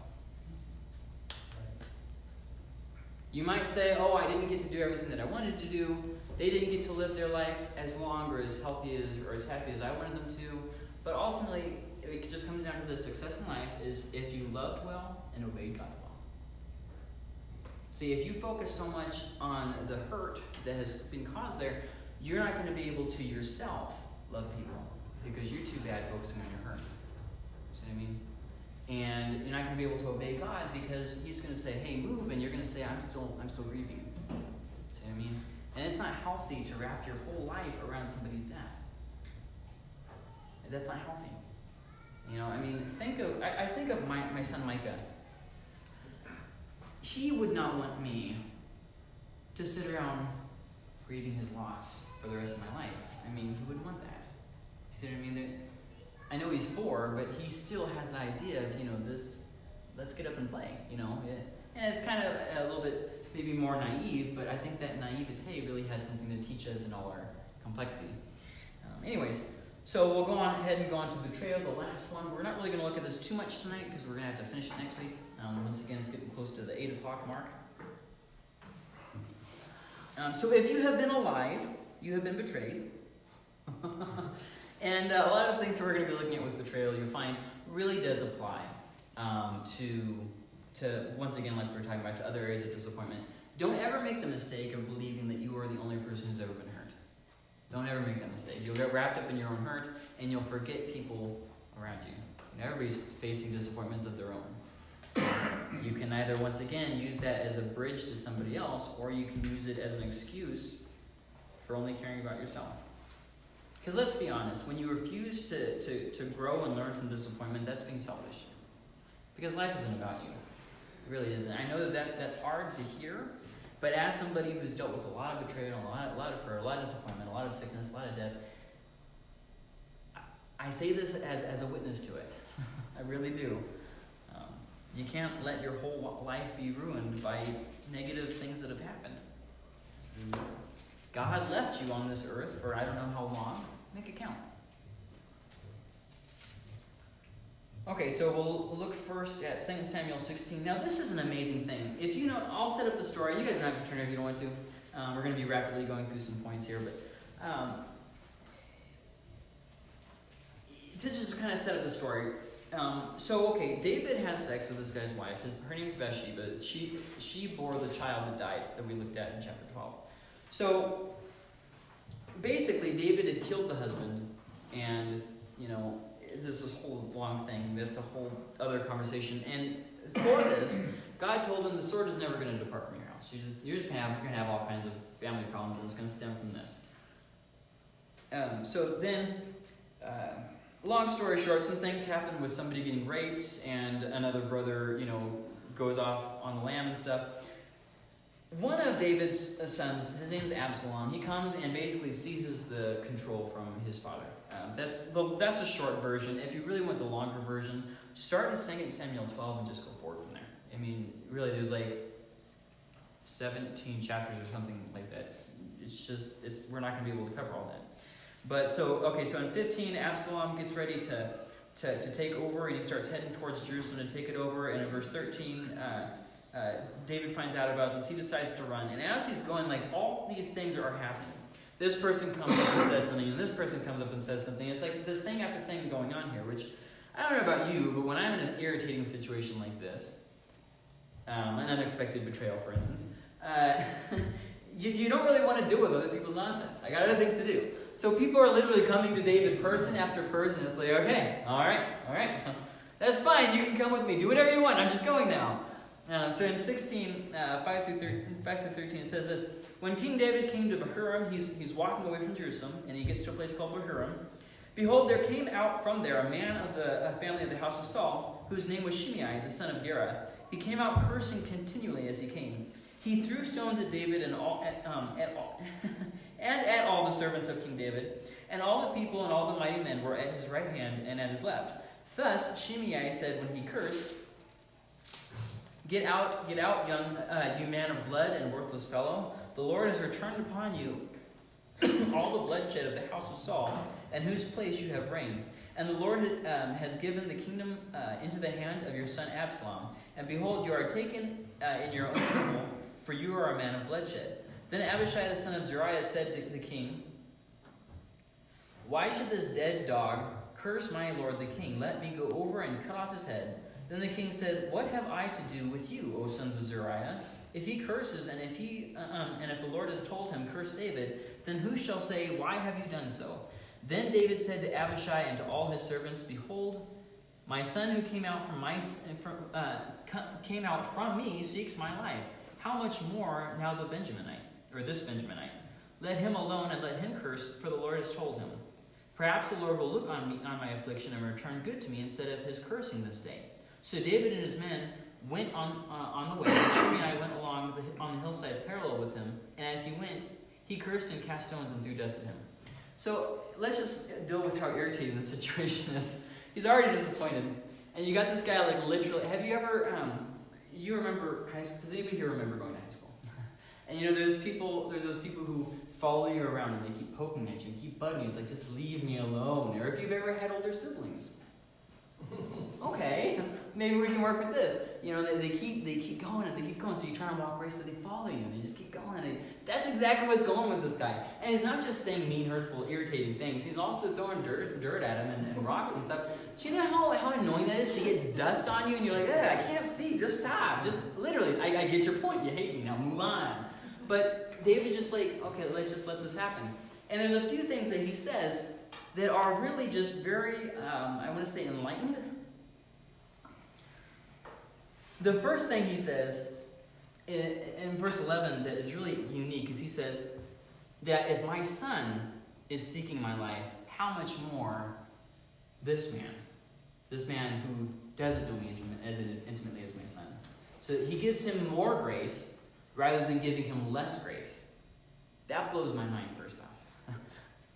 You might say, oh, I didn't get to do everything that I wanted to do. They didn't get to live their life as long or as healthy as or as happy as I wanted them to. But ultimately, it just comes down to the success in life is if you loved well and obeyed God well. See, if you focus so much on the hurt that has been caused there, you're not going to be able to yourself love people because you're too bad focusing on your hurt. See what I mean? And you're not going to be able to obey God because He's going to say, "Hey, move," and you're going to say, "I'm still, I'm still grieving." See what I mean? And it's not healthy to wrap your whole life around somebody's death. That's not healthy. You know, I mean, think of I, I think of my, my son Micah. He would not want me to sit around grieving his loss for the rest of my life. I mean, he wouldn't want that. I mean? I know he's four, but he still has the idea of, you know, this, let's get up and play, you know? And it's kind of a little bit maybe more naive, but I think that naivete really has something to teach us in all our complexity. Um, anyways, so we'll go on ahead and go on to betrayal, the last one. We're not really going to look at this too much tonight because we're going to have to finish it next week. Um, once again, it's getting close to the 8 o'clock mark. Um, so if you have been alive, you have been betrayed. *laughs* and uh, a lot of the things that we're going to be looking at with betrayal, you'll find really does apply um, to, to, once again, like we were talking about, to other areas of disappointment. Don't ever make the mistake of believing that you are the only person who's ever been hurt. Don't ever make that mistake. You'll get wrapped up in your own hurt, and you'll forget people around you. And everybody's facing disappointments of their own. You can either, once again, use that as a bridge to somebody else, or you can use it as an excuse for only caring about yourself. Because let's be honest, when you refuse to, to, to grow and learn from disappointment, that's being selfish. Because life isn't about you. It really isn't. I know that, that that's hard to hear, but as somebody who's dealt with a lot of betrayal, a lot, a lot of hurt, a lot of disappointment, a lot of sickness, a lot of death, I, I say this as, as a witness to it. *laughs* I really do. Um, you can't let your whole life be ruined by negative things that have happened. God left you on this earth for I don't know how long. Make it count. Okay, so we'll look first at 2 Samuel 16. Now, this is an amazing thing. If you know, I'll set up the story. You guys don't have to turn if you don't want to. Um, we're going to be rapidly going through some points here, but um, to just kind of set up the story. Um, so, okay, David has sex with this guy's wife. His, her name is Bathsheba. She she bore the child that died that we looked at in chapter 12. So, basically, David had killed the husband, and you know, this is a whole long thing. That's a whole other conversation. And for this, God told him the sword is never going to depart from your house. You're just, you're just gonna have, you're gonna have all kinds of family problems, and it's gonna stem from this. Um, so then, uh, long story short, some things happen with somebody getting raped, and another brother, you know, goes off on the lam and stuff. One of David's sons, his name's Absalom. He comes and basically seizes the control from his father. That's the, that's the short version. If you really want the longer version, start in 2 Samuel 12 and just go forward from there. I mean, really, there's like 17 chapters or something like that. It's just, it's we're not going to be able to cover all that. But so, okay, so in 15, Absalom gets ready to, to, to take over and he starts heading towards Jerusalem to take it over. And in verse 13, uh, uh, David finds out about this. He decides to run. And as he's going, like, all these things are happening. This person comes up and says something, and this person comes up and says something. It's like this thing after thing going on here, which I don't know about you, but when I'm in an irritating situation like this, um, an unexpected betrayal, for instance, uh, *laughs* you, you don't really want to deal with other people's nonsense. I got other things to do. So people are literally coming to David person after person. It's like, okay, all right, all right, *laughs* that's fine. You can come with me. Do whatever you want. I'm just going now. Uh, so in 16, uh, 5, through 13, 5 through 13, it says this When King David came to Bahurim, he's, he's walking away from Jerusalem, and he gets to a place called Bahurim. Behold, there came out from there a man of the family of the house of Saul, whose name was Shimei, the son of Gera. He came out cursing continually as he came. He threw stones at David and all at, um, at all, *laughs* and at all the servants of King David, and all the people and all the mighty men were at his right hand and at his left. Thus Shimei said when he cursed, Get out, get out, young uh, you man of blood and worthless fellow. The Lord has returned upon you *coughs* all the bloodshed of the house of Saul, and whose place you have reigned. And the Lord um, has given the kingdom uh, into the hand of your son Absalom. And behold, you are taken uh, in your own evil, for you are a man of bloodshed. Then Abishai the son of Zeruiah said to the king, Why should this dead dog curse my lord the king? Let me go over and cut off his head. Then the king said, What have I to do with you, O sons of Zeruiah? If he curses, and if he, uh, um, and if the Lord has told him, curse David, then who shall say, Why have you done so? Then David said to Abishai and to all his servants, Behold, my son who came out from my from, uh, came out from me seeks my life. How much more now the Benjaminite or this Benjaminite? Let him alone and let him curse, for the Lord has told him. Perhaps the Lord will look on me on my affliction and return good to me instead of his cursing this day. So David and his men went on uh, on the way, and Shimei went along the, on the hillside parallel with him. And as he went, he cursed and cast stones and threw dust at him. So let's just deal with how irritating the *laughs* situation is. He's already disappointed, and you got this guy like literally. Have you ever? Um, you remember high school? Does anybody here remember going to high school? *laughs* and you know, there's people. There's those people who follow you around and they keep poking at you and keep bugging you. It's like just leave me alone. Or if you've ever had older siblings. Okay, maybe we can work with this. You know, they, they keep they keep going and they keep going. So you try to walk race, so they follow you and they just keep going. And they, that's exactly what's going with this guy. And he's not just saying mean, hurtful, irritating things. He's also throwing dirt dirt at him and, and rocks and stuff. Do you know how, how annoying that is to get dust on you and you're like, I can't see. Just stop. Just literally, I, I get your point. You hate me now. Move on. But David just like, okay, let's just let this happen. And there's a few things that he says that are really just very, um, I want to say, enlightened. The first thing he says in, in verse 11 that is really unique is he says that if my son is seeking my life, how much more this man, this man who doesn't know me intimate, as intimately as my son. So he gives him more grace rather than giving him less grace. That blows my mind.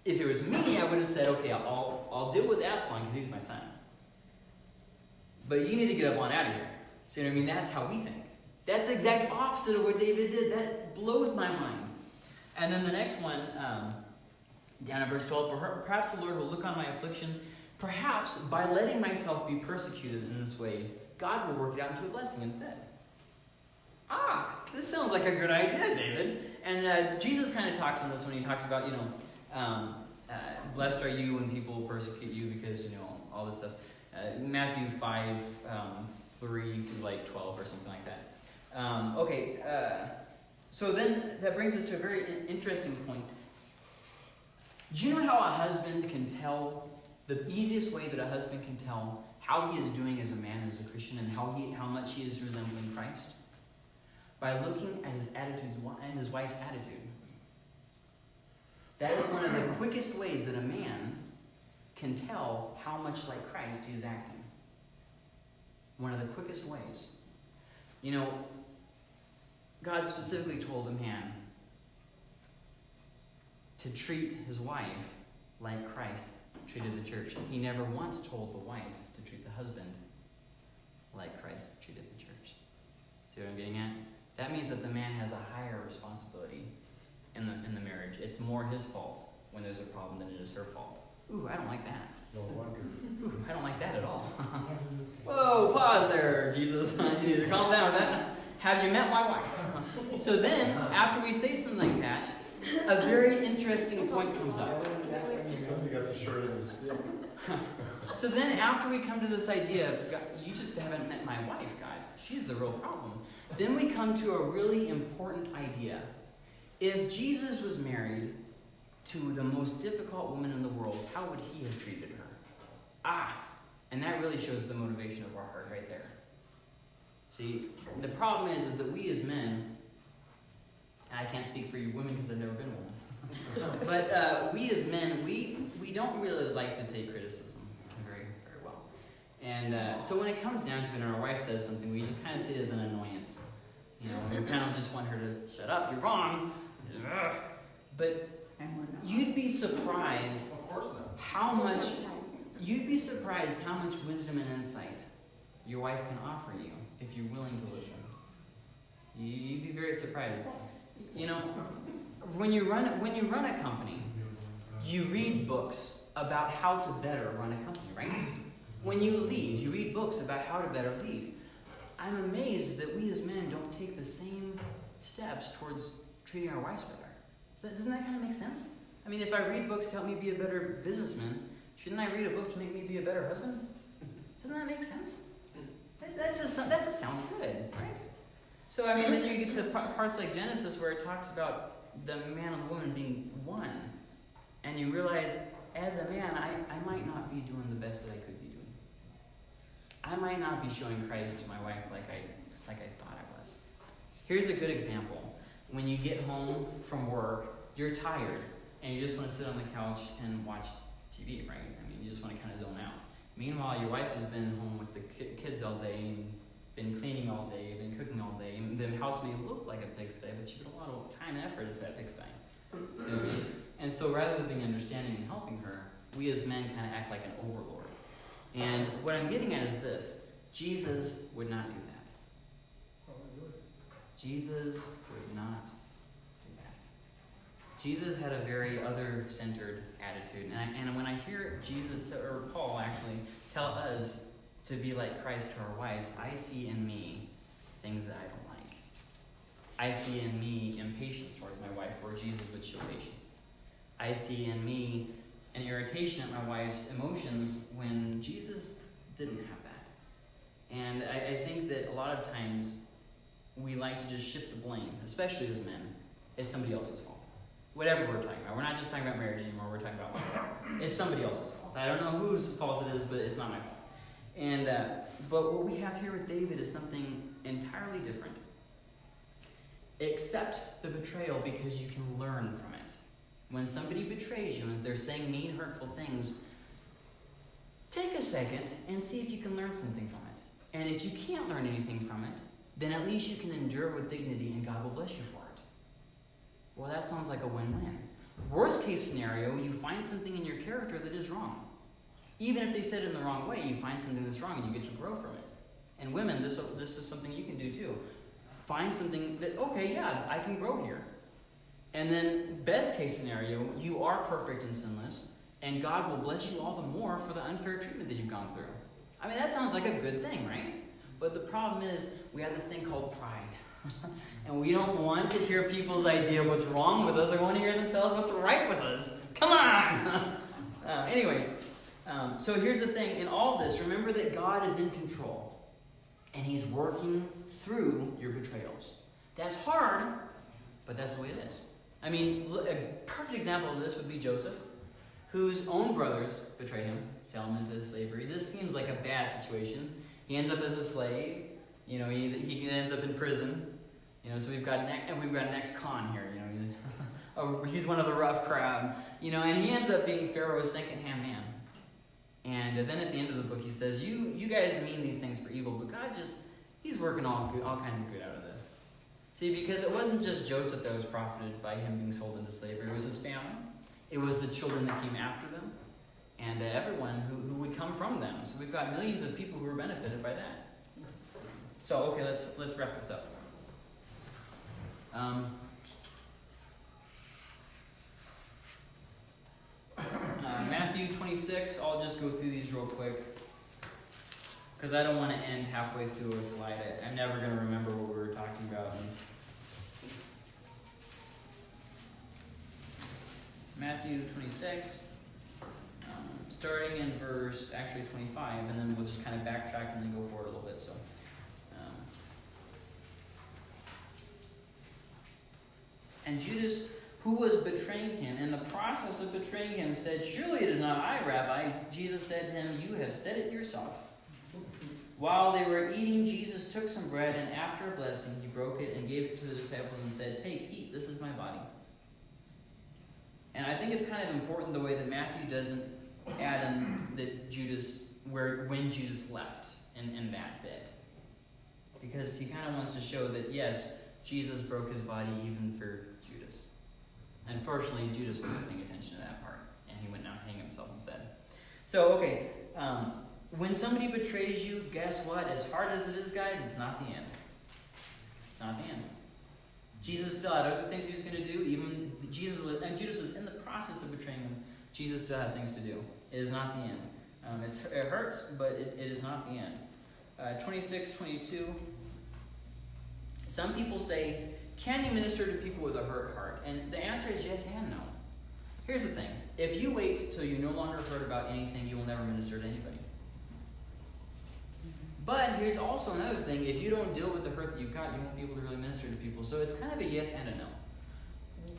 If it was me, I would have said, okay, I'll, I'll deal with Absalom because he's my son. But you need to get up on out of here. See what I mean? That's how we think. That's the exact opposite of what David did. That blows my mind. And then the next one, um, down in verse 12, perhaps the Lord will look on my affliction. Perhaps by letting myself be persecuted in this way, God will work it out into a blessing instead. Ah, this sounds like a good idea, David. And uh, Jesus kind of talks on this when he talks about, you know, um, uh, blessed are you when people persecute you because, you know, all this stuff. Uh, Matthew 5, um, 3 to like 12 or something like that. Um, okay, uh, so then that brings us to a very interesting point. Do you know how a husband can tell, the easiest way that a husband can tell how he is doing as a man, as a Christian, and how, he, how much he is resembling Christ? by looking at his attitudes and his wife's attitude. That is one of the quickest ways that a man can tell how much like Christ he is acting. One of the quickest ways. You know, God specifically told a man to treat his wife like Christ treated the church. He never once told the wife to treat the husband like Christ treated the church. See what I'm getting at? That means that the man has a higher responsibility in the, in the marriage. It's more his fault when there's a problem than it is her fault. Ooh, I don't like that. No wonder. Ooh, I don't like that at all. *laughs* Whoa, pause there, Jesus. *laughs* you need to calm down with that. Have you met my wife? *laughs* so then, after we say something like that, a very interesting point comes up. Somebody got the short end of the stick. So then, after we come to this idea of God, you just haven't met my wife, God, she's the real problem. Then we come to a really important idea. If Jesus was married to the most difficult woman in the world, how would he have treated her? Ah, and that really shows the motivation of our heart right there. See, the problem is, is that we as men, and I can't speak for you women because I've never been one, *laughs* but uh, we as men, we we don't really like to take criticism very very well, and uh, so when it comes down to it, and our wife says something, we just kind of see it as an annoyance. You know, we kind of just want her to shut up. You're wrong. Ugh. But And we're not. you'd be surprised Of course not. how much you'd be surprised how much wisdom and insight your wife can offer you if you're willing to listen. You- You'd be very surprised. You know, when you run when you run a company, you read books about how to better run a company, right? When you lead, you read books about how to better lead. I'm amazed that we as men don't take the same steps towards treating our wives better. Doesn't that kind of make sense? I mean, if I read books to help me be a better businessman, shouldn't I read a book to make me be a better husband? Doesn't that make sense? That, that's just that just sounds good, right? So I mean, then you get to parts like Genesis where it talks about the man and the woman being one, and you realize, as a man, I, I might not be doing the best that I could be doing. I might not be showing Christ to my wife like I like I thought I was. Here's a good example. When you get home from work, you're tired, and you just want to sit on the couch and watch TV, right? I mean, you just want to kind of zone out. Meanwhile, your wife has been home with the kids all day and been cleaning all day, been cooking all day, and the house may look like a pigsty, but she put a lot of time and effort into that pigsty. And so rather than being understanding and helping her, we as men kind of act like an overlord. And what I'm getting at is this Jesus would not do that. Jesus would not do that. Jesus had a very other centered attitude. And, I, and when I hear Jesus, to, or Paul actually, tell us to be like Christ to our wives, I see in me things that I don't like. I see in me impatience towards my wife, where Jesus would show patience. I see in me an irritation at my wife's emotions when Jesus didn't have that. And I, I think that a lot of times we like to just shift the blame, especially as men. It's somebody else's fault. Whatever we're talking about. We're not just talking about marriage anymore, we're talking about it's somebody else's fault. I don't know whose fault it is, but it's not my fault. And uh, but what we have here with David is something entirely different. Accept the betrayal because you can learn from it. When somebody betrays you and they're saying mean, hurtful things, take a second and see if you can learn something from it. And if you can't learn anything from it, then at least you can endure with dignity and God will bless you for it. Well, that sounds like a win win. Worst case scenario, you find something in your character that is wrong. Even if they said it in the wrong way, you find something that's wrong and you get to grow from it. And women, this, this is something you can do too. Find something that, okay, yeah, I can grow here. And then, best case scenario, you are perfect and sinless, and God will bless you all the more for the unfair treatment that you've gone through. I mean, that sounds like a good thing, right? But the problem is, we have this thing called pride. *laughs* and we don't want to hear people's idea of what's wrong with us. I want to hear them tell us what's right with us. Come on! *laughs* uh, anyways, um, so here's the thing in all this, remember that God is in control. And He's working through your betrayals. That's hard, but that's the way it is. I mean, a perfect example of this would be Joseph, whose own brothers betrayed him, sell him into slavery. This seems like a bad situation. He ends up as a slave. You know, he, he ends up in prison. You know, so we've got an and we've got an ex-con here. You know, he's, *laughs* oh, he's one of the rough crowd. You know, and he ends up being Pharaoh's second-hand man. And then at the end of the book, he says, "You you guys mean these things for evil, but God just He's working all good, all kinds of good out of this." See, because it wasn't just Joseph that was profited by him being sold into slavery; it was his family, it was the children that came after them, and uh, everyone who, who would come from them. So we've got millions of people who are benefited by that. So okay, let's let's wrap this up. Um, uh, Matthew 26, I'll just go through these real quick. Because I don't want to end halfway through a slide. I, I'm never going to remember what we were talking about. Matthew 26, um, starting in verse actually 25, and then we'll just kind of backtrack and then go forward a little bit. So, um, and Judas, who was betraying him, in the process of betraying him, said, "Surely it is not I, Rabbi." Jesus said to him, "You have said it yourself." While they were eating, Jesus took some bread, and after a blessing, he broke it and gave it to the disciples and said, Take, eat, this is my body. And I think it's kind of important the way that Matthew doesn't in that Judas, where when Judas left in, in that bit. Because he kind of wants to show that, yes, Jesus broke his body even for Judas. Unfortunately, Judas wasn't paying attention to that part, and he went out and hang himself instead. So, okay. Um, when somebody betrays you, guess what? As hard as it is, guys, it's not the end. It's not the end. Jesus still had other things he was going to do. Even Jesus was, and Judas was in the process of betraying him. Jesus still had things to do. It is not the end. Um, it hurts, but it, it is not the end. Uh, 26, 22. Some people say, can you minister to people with a hurt heart? And the answer is yes and no. Here's the thing if you wait till you're no longer hurt about anything, you will never minister to anybody. But here's also another thing if you don't deal with the hurt that you've got, you won't be able to really minister to people. So it's kind of a yes and a no.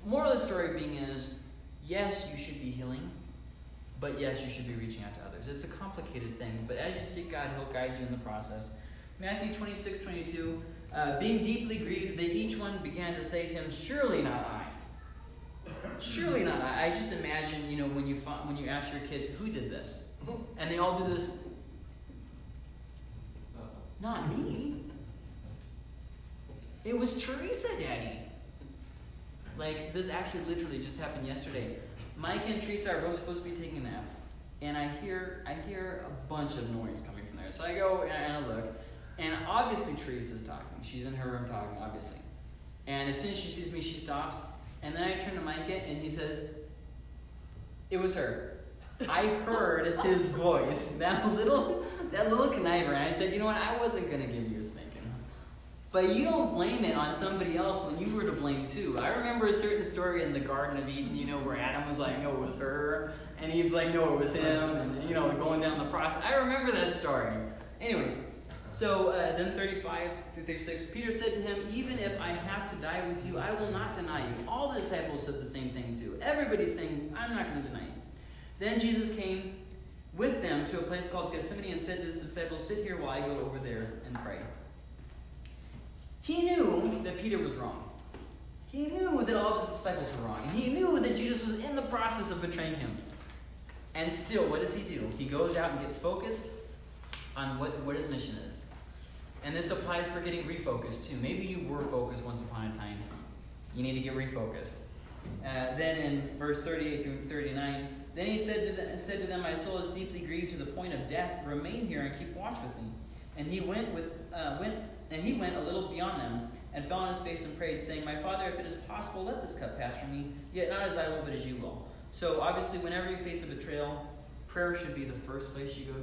Moral of the story being is yes, you should be healing, but yes, you should be reaching out to others. It's a complicated thing, but as you seek God, He'll guide you in the process. Matthew 26, 22. Uh, being deeply grieved, they each one began to say to him, Surely not I. Surely not I. I just imagine, you know, when you find, when you ask your kids, who did this? And they all do this not me. It was Teresa, Daddy. Like, this actually literally just happened yesterday. Mike and Teresa are both supposed to be taking a nap. And I hear I hear a bunch of noise coming from there. So I go and I look. And obviously Teresa's talking. She's in her room talking, obviously. And as soon as she sees me, she stops. And then I turn to Mike and he says, It was her. I heard his voice, *laughs* that little, that little conniver, and I said, you know what? I wasn't gonna give you a spanking, but you don't blame it on somebody else when you were to blame too. I remember a certain story in the Garden of Eden, you know, where Adam was like, no, it was her, and Eve was like, no, it was him, and you know, going down the process. I remember that story. Anyways, so uh, then 35 through 36, Peter said to him, Even if I have to die with you, I will not deny you. All the disciples said the same thing too. Everybody's saying, I'm not going to deny you. Then Jesus came with them to a place called Gethsemane and said to his disciples, Sit here while I go over there and pray. He knew that Peter was wrong. He knew that all of his disciples were wrong. And he knew that Judas was in the process of betraying him. And still, what does he do? He goes out and gets focused on what, what his mission is. And this applies for getting refocused too. Maybe you were focused once upon a time. You need to get refocused. Uh, then in verse 38 through 39, then he said to, them, said to them, My soul is deeply grieved to the point of death. Remain here and keep watch with me. And he went with uh, went and he went a little beyond them and fell on his face and prayed, saying, My father, if it is possible, let this cup pass from me. Yet not as I will, but as you will. So obviously, whenever you face a betrayal, prayer should be the first place you go to.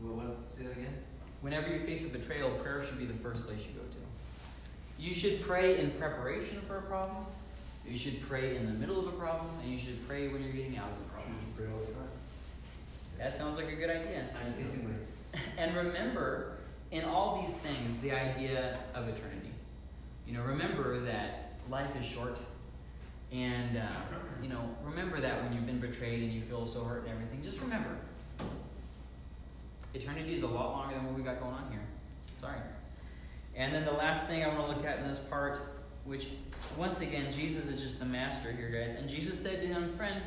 Mm-hmm. Well, what, say that again? Whenever you face a betrayal, prayer should be the first place you go to. You should pray in preparation for a problem. You should pray in the middle of a problem, and you should pray when you're getting out of a problem. You should Pray all the time. That sounds like a good idea. Unceasingly. *laughs* And remember, in all these things, the idea of eternity. You know, remember that life is short. And, uh, you know, remember that when you've been betrayed and you feel so hurt and everything, just remember. Eternity is a lot longer than what we got going on here. Sorry. And then the last thing I want to look at in this part, which once again, Jesus is just the master here, guys. And Jesus said to him, Friend,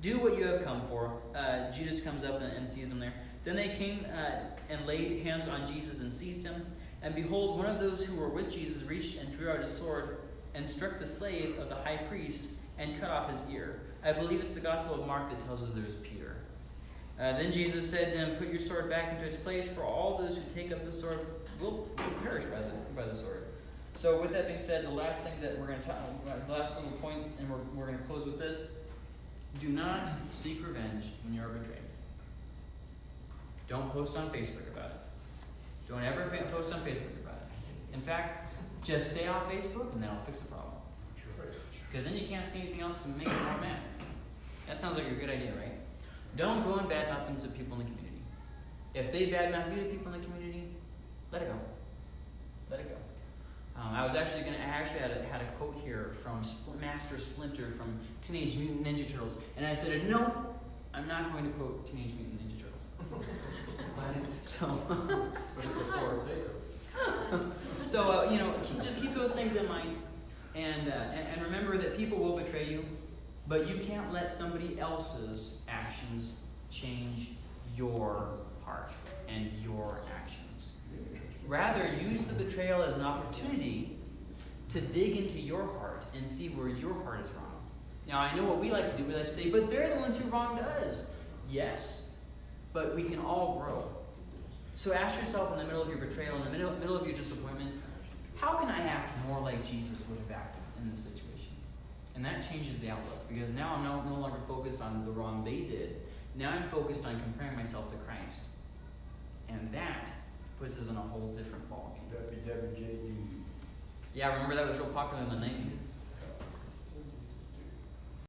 do what you have come for. Uh, Judas comes up and, and sees him there. Then they came uh, and laid hands on Jesus and seized him. And behold, one of those who were with Jesus reached and drew out his sword and struck the slave of the high priest and cut off his ear. I believe it's the Gospel of Mark that tells us there was Peter. Uh, then Jesus said to him, Put your sword back into its place, for all those who take up the sword will, will perish by the, by the sword. So, with that being said, the last thing that we're going to talk about, the last little point, and we're, we're going to close with this do not seek revenge when you are betrayed. Don't post on Facebook about it. Don't ever post on Facebook about it. In fact, just stay off Facebook and that'll fix the problem. Because then you can't see anything else to make you more mad. That sounds like a good idea, right? Don't go and badmouth them to people in the community. If they badmouth you to people in the community, let it go. Let it go. Um, I was actually gonna. I actually had a, had a quote here from Spl- Master Splinter from Teenage Mutant Ninja Turtles, and I said, "No, I'm not going to quote Teenage Mutant Ninja Turtles." *laughs* but *laughs* so, But it's *laughs* so uh, you know, just keep those things in mind, and, uh, and and remember that people will betray you, but you can't let somebody else's actions change your heart and your actions. Rather, use the betrayal as an opportunity to dig into your heart and see where your heart is wrong. Now, I know what we like to do. We like to say, but they're the ones who wronged us. Yes, but we can all grow. So ask yourself in the middle of your betrayal, in the middle, middle of your disappointment, how can I act more like Jesus would have acted in this situation? And that changes the outlook because now I'm no, no longer focused on the wrong they did. Now I'm focused on comparing myself to Christ. And that puts us in a whole different ballgame. WWJD. Yeah, remember that was real popular in the 90s?